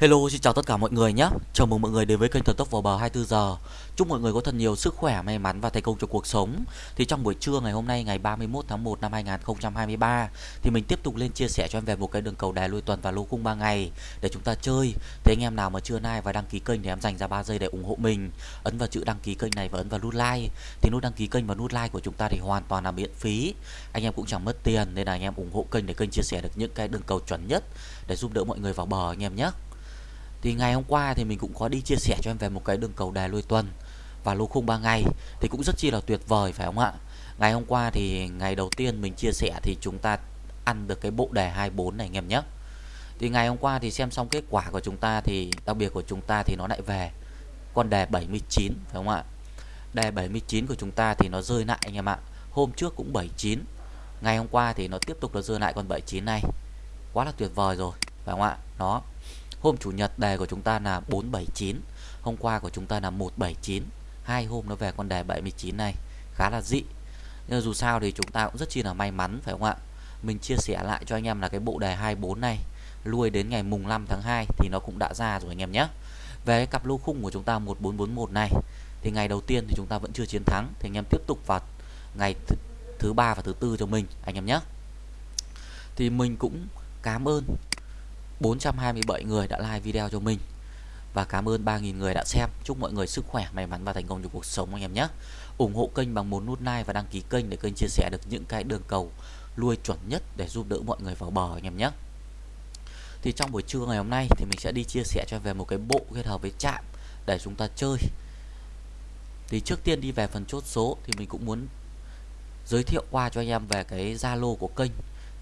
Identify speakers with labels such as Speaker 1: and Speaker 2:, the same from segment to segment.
Speaker 1: Hello, xin chào tất cả mọi người nhé. Chào mừng mọi người đến với kênh Thần Tốc vào bờ 24 giờ. Chúc mọi người có thật nhiều sức khỏe, may mắn và thành công trong cuộc sống. Thì trong buổi trưa ngày hôm nay ngày 31 tháng 1 năm 2023 thì mình tiếp tục lên chia sẻ cho em về một cái đường cầu đài lui tuần và lô khung 3 ngày để chúng ta chơi. Thế anh em nào mà chưa like và đăng ký kênh thì em dành ra 3 giây để ủng hộ mình. Ấn vào chữ đăng ký kênh này và ấn vào nút like. Thì nút đăng ký kênh và nút like của chúng ta thì hoàn toàn là miễn phí. Anh em cũng chẳng mất tiền nên là anh em ủng hộ kênh để kênh chia sẻ được những cái đường cầu chuẩn nhất để giúp đỡ mọi người vào bờ anh em nhé. Thì ngày hôm qua thì mình cũng có đi chia sẻ cho em về một cái đường cầu đài lui tuần và lô khung 3 ngày thì cũng rất chi là tuyệt vời, phải không ạ? Ngày hôm qua thì ngày đầu tiên mình chia sẻ thì chúng ta ăn được cái bộ đề 24 này, anh em nhé. Thì ngày hôm qua thì xem xong kết quả của chúng ta thì đặc biệt của chúng ta thì nó lại về con đề 79 phải không ạ? Đề 79 của chúng ta thì nó rơi lại, anh em ạ. Hôm trước cũng 79. Ngày hôm qua thì nó tiếp tục nó rơi lại con 79 này. Quá là tuyệt vời rồi, phải không ạ? Nó Hôm chủ nhật đề của chúng ta là 479 Hôm qua của chúng ta là 179 Hai hôm nó về con đề 79 này, Khá là dị. Nhưng dù sao thì chúng ta cũng rất chi là may mắn, phải không ạ? Mình chia sẻ lại cho anh em là cái bộ đề 24 này, Lui đến ngày mùng 5 tháng 2 Thì nó cũng đã ra rồi anh em nhé. Về cái cặp lô khung của chúng ta 1441 này, Thì ngày đầu tiên thì chúng ta vẫn chưa chiến thắng, Thì anh em tiếp tục vào ngày th, thứ ba và thứ tư cho mình, anh em nhé. Thì mình cũng cảm ơn 427 người đã like video cho mình và cảm ơn 3.000 người đã xem. Chúc mọi người sức khỏe, may mắn và thành công trong cuộc sống anh em nhé. ủng hộ kênh bằng một nút like và đăng ký kênh để kênh chia sẻ được những cái đường cầu lui chuẩn nhất để giúp đỡ mọi người vào bờ anh em nhé. Thì trong buổi trưa ngày hôm nay thì mình sẽ đi chia sẻ cho về một cái bộ kết hợp với chạm để chúng ta chơi. Thì trước tiên đi về phần chốt số thì mình cũng muốn giới thiệu qua cho anh em về cái Zalo của kênh.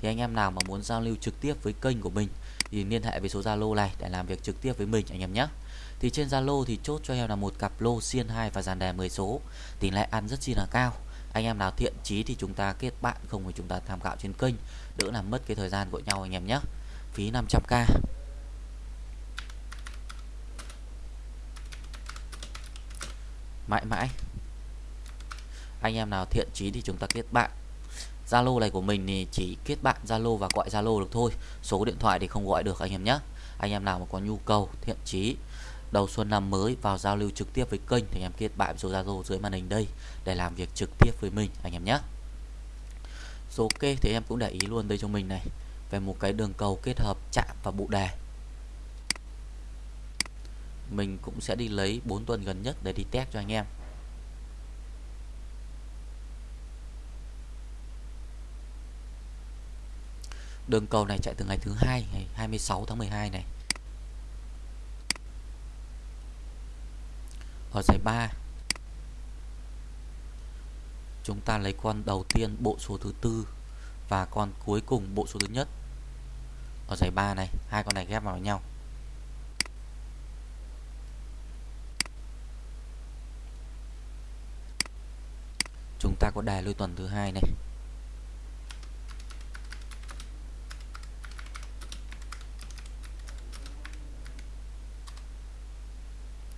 Speaker 1: Thì anh em nào mà muốn giao lưu trực tiếp với kênh của mình thì liên hệ với số Zalo này để làm việc trực tiếp với mình, anh em nhé. Thì trên Zalo thì chốt cho em là một cặp lô xiên 2 và dàn đề 10 số. Tỷ lệ ăn rất chi là cao. Anh em nào thiện chí thì chúng ta kết bạn, không thì chúng ta tham khảo trên kênh đỡ làm mất cái thời gian của nhau, anh em nhé. Phí 500k. Mãi mãi. Anh em nào thiện chí thì chúng ta kết bạn Zalo này của mình thì chỉ kết bạn Zalo và gọi Zalo được thôi. Số điện thoại thì không gọi được anh em nhé anh em nào mà có nhu cầu, thiện chí, đầu xuân năm mới vào giao lưu trực tiếp với kênh thì em kết bạn số Zalo dưới màn hình đây để làm việc trực tiếp với mình, anh em nhé số ok thì em cũng để ý luôn đây cho mình này. Về một cái đường cầu kết hợp chạm và bộ đề mình cũng sẽ đi lấy 4 tuần gần nhất để đi test cho anh em. Đường cầu này chạy từ ngày thứ hai ngày 26 tháng 12 này. Ở giải 3 chúng ta lấy con đầu tiên bộ số thứ tư và con cuối cùng bộ số thứ nhất. Ở giải 3 này, hai con này ghép vào nhau. Chúng ta có đài lui tuần thứ hai này.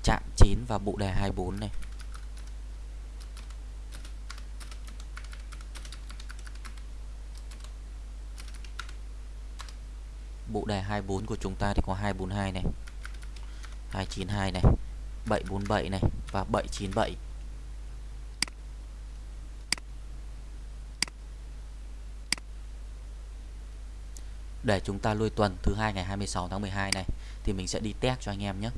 Speaker 1: Chạm 9 và bộ đề 24 này. Bộ đề 24 của chúng ta thì có 242 này 292 này 747 này và 797 để chúng ta lui tuần thứ hai ngày 26 tháng 12 này thì mình sẽ đi test cho anh em nhé.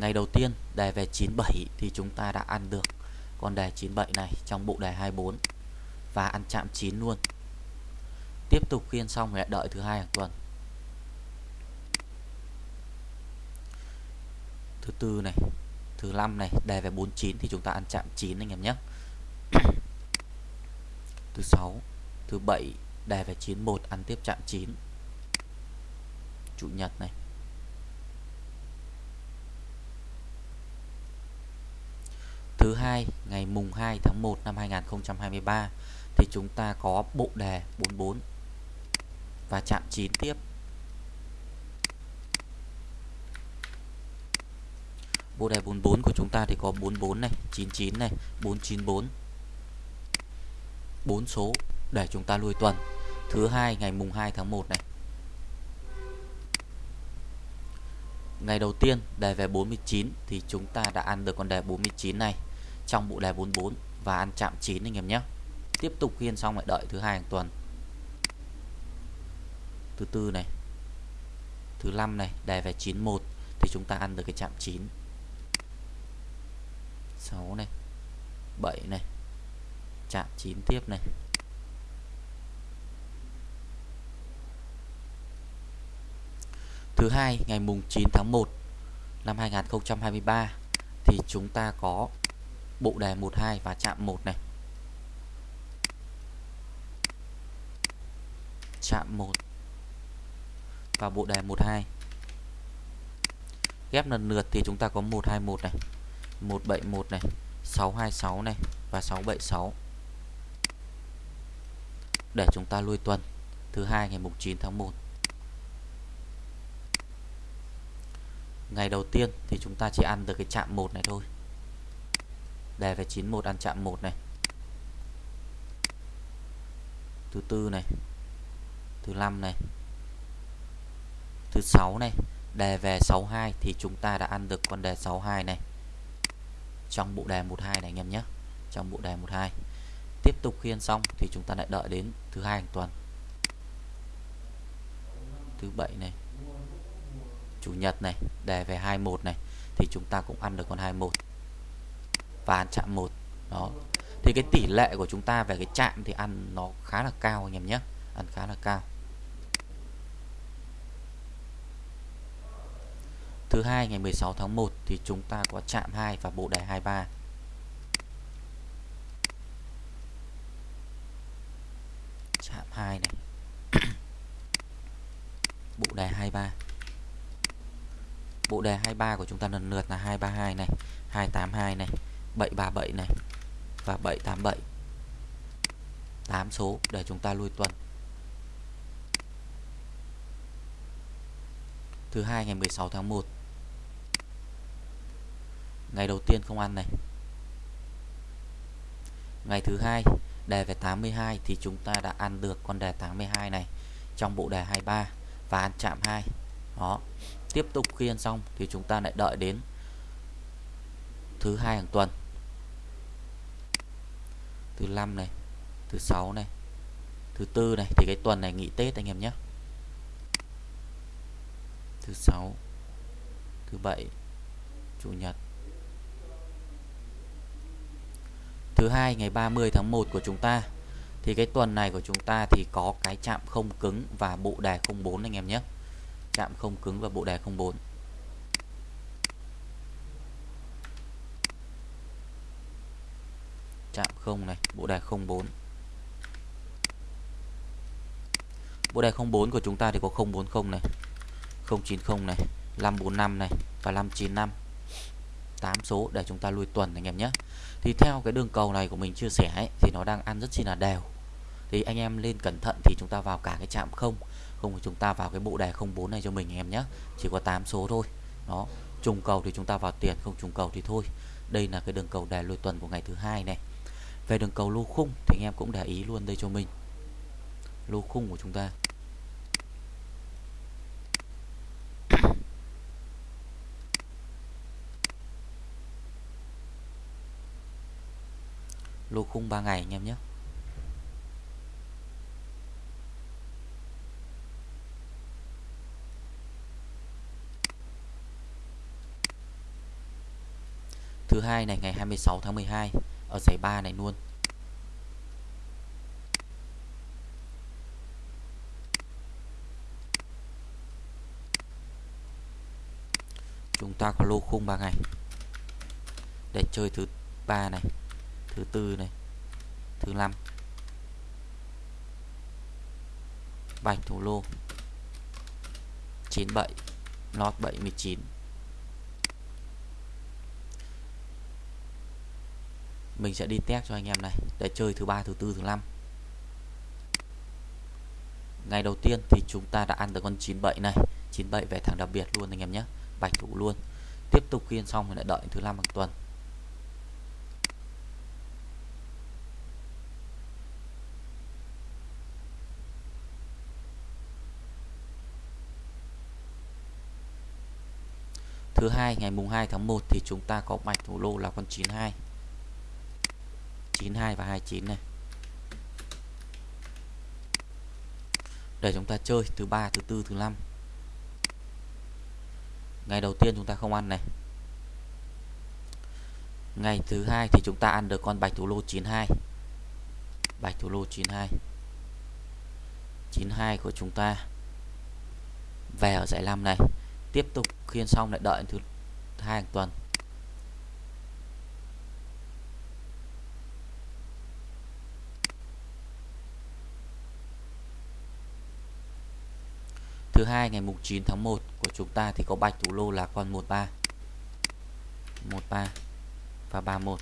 Speaker 1: Ngày đầu tiên đề về 97 thì chúng ta đã ăn được con đề 97 này trong bộ đề 24 và ăn chạm 9 luôn. Tiếp tục khiên xong lại đợi thứ hai hàng tuần. Thứ tư này, thứ năm này, đề về 49 thì chúng ta ăn chạm 9 anh em nhé. thứ sáu, thứ bảy đề về 91 ăn tiếp chạm 9. Chủ nhật này, thứ hai, ngày mùng 2 tháng 1 năm 2023 thì chúng ta có bộ đề 44 và chạm 9 tiếp. Bộ đề 44 của chúng ta thì có 44 này 99 này 494 4 số để chúng ta lui tuần. Thứ hai, ngày mùng 2 tháng 1 này. Ngày đầu tiên đề về 49 thì chúng ta đã ăn được con đề 49 này trong bộ đề 44 và ăn chạm 9 anh em nhé. Tiếp tục khiên xong lại đợi thứ hai hàng tuần. Thứ tư này. Thứ năm này, đề về 91 thì chúng ta ăn được cái chạm 9. 6 này. 7 này. Chạm 9 tiếp này. Thứ hai ngày mùng 9 tháng 1 năm 2023 thì chúng ta có bộ đề 12 và chạm 1 này. Chạm 1 và bộ đề 12. Ghép lần lượt thì chúng ta có 121 này, 171 này, 626 này và 676. Để chúng ta lui tuần thứ hai ngày mùng 9 tháng 1. Ngày đầu tiên thì chúng ta chỉ ăn được cái chạm 1 này thôi. Đề về 91 ăn chạm 1 này. Thứ tư này. Thứ năm này. Thứ sáu này, đề về 62 thì chúng ta đã ăn được con đề 62 này. Trong bộ đề 12 này anh em nhé. Trong bộ đề 12. Tiếp tục khiên xong thì chúng ta lại đợi đến thứ hai hàng tuần. Thứ bảy này chủ nhật này đề về 21 này thì chúng ta cũng ăn được con 21 và ăn chạm một. Đó. Thì cái tỷ lệ của chúng ta về cái chạm thì ăn nó khá là cao anh em nhé. Ăn khá là cao. Thứ hai ngày 16 tháng 1 thì chúng ta có chạm 2 và bộ đề 23 chạm 2 này. Bộ đề 23 Bộ đề 23 của chúng ta lần lượt là 232 này, 282 này, 737 này, và 787. 8 số để chúng ta lui tuần. Thứ hai, ngày 16 tháng 1. Ngày đầu tiên không ăn này. Ngày thứ hai, đề về 82 thì chúng ta đã ăn được con đề 82 này trong bộ đề 23 và ăn chạm 2. Đó tiếp tục khi ăn xong thì chúng ta lại đợi đến thứ hai hàng tuần thứ năm này, thứ sáu này, thứ tư này, thì cái tuần này nghỉ Tết anh em nhé. Thứ sáu, thứ bảy, chủ nhật. Thứ hai, ngày 30 tháng 1 của chúng ta. Thì cái tuần này của chúng ta thì có cái chạm không cứng và bộ đề 04 anh em nhé. Chạm không cứng và bộ đề 04 chạm không này bộ đề 04 bộ đề 04 của chúng ta thì có 040 này 090 này 545 này và 595 8 số để chúng ta lui tuần anh em nhé. Thì theo cái đường cầu này của mình chia sẻ ấy, thì nó đang ăn rất chi là đều. Thì anh em lên cẩn thận thì chúng ta vào cả cái chạm không không thì chúng ta vào cái bộ đề 04 này cho mình anh em nhé. Chỉ có 8 số thôi. Đó trùng cầu thì chúng ta vào tiền không trùng cầu thì thôi. Đây là cái đường cầu đề lui tuần của ngày thứ hai này về đường cầu lô khung thì anh em cũng để ý luôn đây cho mình. Lô khung của chúng ta. Lô khung 3 ngày anh em nhé. Thứ hai này, ngày 26 tháng 12 ở giải 3 này luôn. Chúng ta có lô khung 3 ngày. Để chơi thứ ba này, thứ tư này, thứ năm. Bạch thủ lô. 97 lót 79 mình sẽ đi test cho anh em này, để chơi thứ ba, thứ tư, thứ năm. Ngày đầu tiên thì chúng ta đã ăn được con 97 này. 97 về thằng đặc biệt luôn anh em nhé. Bạch thủ luôn. Tiếp tục khiên xong thì lại đợi thứ năm hàng tuần. Thứ hai, ngày mùng 2 tháng 1 thì chúng ta có bạch thủ lô là con 92 92 và 29 này. Để chúng ta chơi thứ ba, thứ tư, thứ năm. Ngày đầu tiên chúng ta không ăn này. Ngày thứ hai thì chúng ta ăn được con bạch thủ lô 92 bạch thủ lô 92 92 của chúng ta về ở giải 5 này. Tiếp tục khiên xong lại đợi thứ hai hàng tuần. Thứ ngày mùng 9 tháng 1 của chúng ta thì có bạch thủ lô là con 13 13 và 31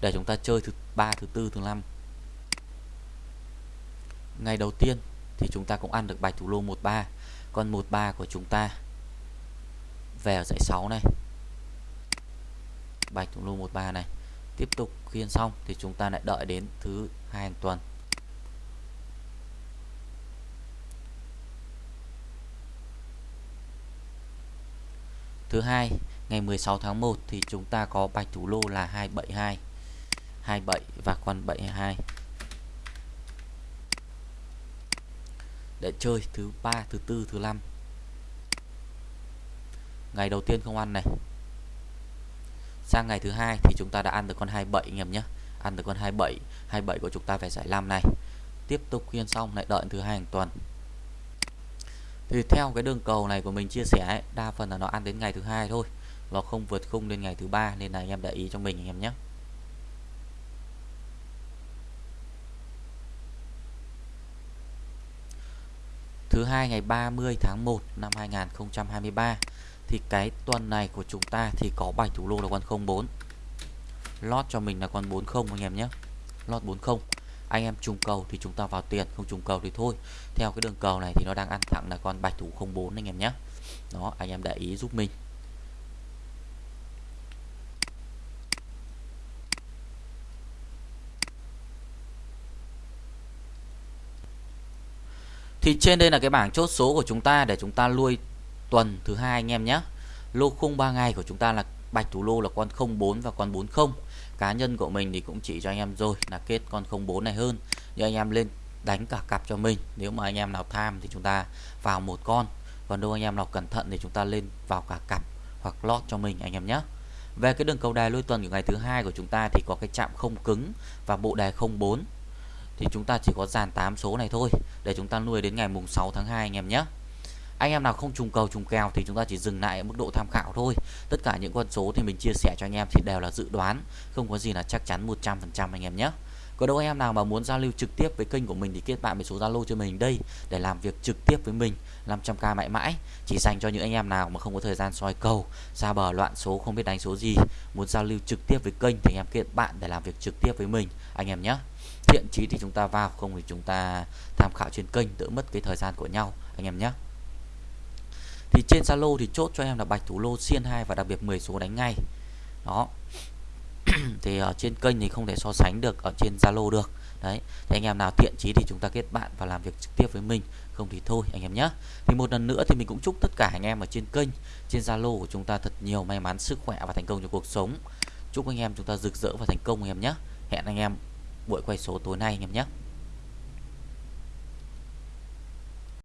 Speaker 1: để chúng ta chơi thứ ba, thứ tư, thứ năm. Ngày đầu tiên thì chúng ta cũng ăn được bạch thủ lô 13 con 13 của chúng ta về ở dãy 6 này. Bạch thủ lô 13 này. Tiếp tục khiên xong thì chúng ta lại đợi đến thứ hai hàng tuần. Thứ hai, ngày 16 tháng 1 thì chúng ta có bạch thủ lô là 272 27 và con 72 để chơi thứ ba, thứ tư, thứ năm. Ngày đầu tiên không ăn này. Sang ngày thứ hai thì chúng ta đã ăn được con 27 anh em nhé. Ăn được con 27 27 của chúng ta phải giải 5 này. Tiếp tục khuyên xong, lại đợi thứ hai hàng tuần thì theo cái đường cầu này của mình chia sẻ ấy, đa phần là nó ăn đến ngày thứ hai thôi nó không vượt khung đến ngày thứ ba nên là anh em để ý cho mình anh em nhé. Thứ hai ngày 30 tháng 1 năm 2023 thì cái tuần này của chúng ta thì có bài thủ lô là con 04 lót cho mình là con 40 anh em nhé. Lót 40 anh em trùng cầu thì chúng ta vào tiền, không trùng cầu thì thôi. Theo cái đường cầu này thì nó đang ăn thẳng là con bạch thủ 04 anh em nhé đó, anh em để ý giúp mình. Thì trên đây là cái bảng chốt số của chúng ta để chúng ta nuôi tuần thứ hai anh em nhé lô khung 3 ngày của chúng ta là bạch thủ lô là con 04 và con 40 cá nhân của mình thì cũng chỉ cho anh em rồi, là kết con 04 này hơn. Nhưng anh em lên đánh cả cặp cho mình, nếu mà anh em nào tham thì chúng ta vào một con. Còn đâu anh em nào cẩn thận thì chúng ta lên vào cả cặp hoặc lót cho mình, anh em nhé. Về cái đường cầu đài lôi tuần của ngày thứ hai của chúng ta thì có cái chạm không cứng và bộ đài 04 thì chúng ta chỉ có dàn 8 số này thôi, để chúng ta nuôi đến ngày mùng 6 tháng 2 anh em nhé anh em nào không trùng cầu, trùng kèo thì chúng ta chỉ dừng lại ở mức độ tham khảo thôi. Tất cả những con số thì mình chia sẻ cho anh em thì đều là dự đoán. Không có gì là chắc chắn 100% anh em nhé. Có đâu anh em nào mà muốn giao lưu trực tiếp với kênh của mình thì kết bạn với số Zalo cho mình đây để làm việc trực tiếp với mình 500k mãi mãi. Chỉ dành cho những anh em nào mà không có thời gian soi cầu ra bờ, loạn số, không biết đánh số gì. Muốn giao lưu trực tiếp với kênh thì anh em kết bạn để làm việc trực tiếp với mình, anh em nhé. Thiện chí thì chúng ta vào, không thì chúng ta tham khảo trên kênh, đỡ mất cái thời gian của nhau, anh em nhé thì trên Zalo thì chốt cho em là bạch thủ lô xiên 2 và đặc biệt 10 số đánh ngay. Đó. Thì ở trên kênh thì không thể so sánh được ở trên Zalo được. Đấy. Thì anh em nào thiện chí thì chúng ta kết bạn và làm việc trực tiếp với mình. Không thì thôi, anh em nhé thì một lần nữa thì mình cũng chúc tất cả anh em ở trên kênh, trên Zalo của chúng ta thật nhiều may mắn, sức khỏe và thành công trong cuộc sống. Chúc anh em chúng ta rực rỡ và thành công anh em nhé hẹn anh em buổi quay số tối nay anh em nhé